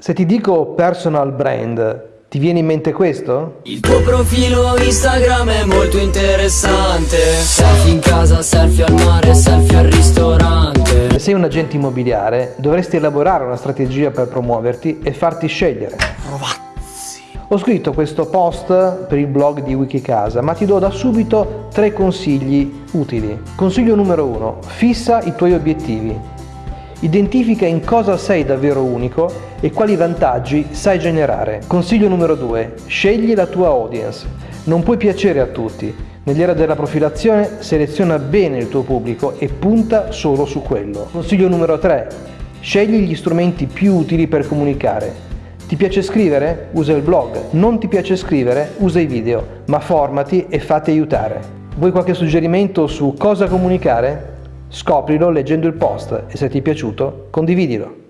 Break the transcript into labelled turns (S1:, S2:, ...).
S1: Se ti dico personal brand, ti viene in mente questo?
S2: Il tuo profilo Instagram è molto interessante Selfie in casa, selfie al mare, selfie al ristorante
S1: Se sei un agente immobiliare, dovresti elaborare una strategia per promuoverti e farti scegliere. Ho scritto questo post per il blog di Wikicasa, ma ti do da subito tre consigli utili. Consiglio numero uno: Fissa i tuoi obiettivi. Identifica in cosa sei davvero unico e quali vantaggi sai generare. Consiglio numero 2. Scegli la tua audience. Non puoi piacere a tutti. Nell'era della profilazione seleziona bene il tuo pubblico e punta solo su quello. Consiglio numero 3. Scegli gli strumenti più utili per comunicare. Ti piace scrivere? Usa il blog. Non ti piace scrivere? Usa i video. Ma formati e fatti aiutare. Vuoi qualche suggerimento su cosa comunicare? Scoprilo leggendo il post e se ti è piaciuto condividilo.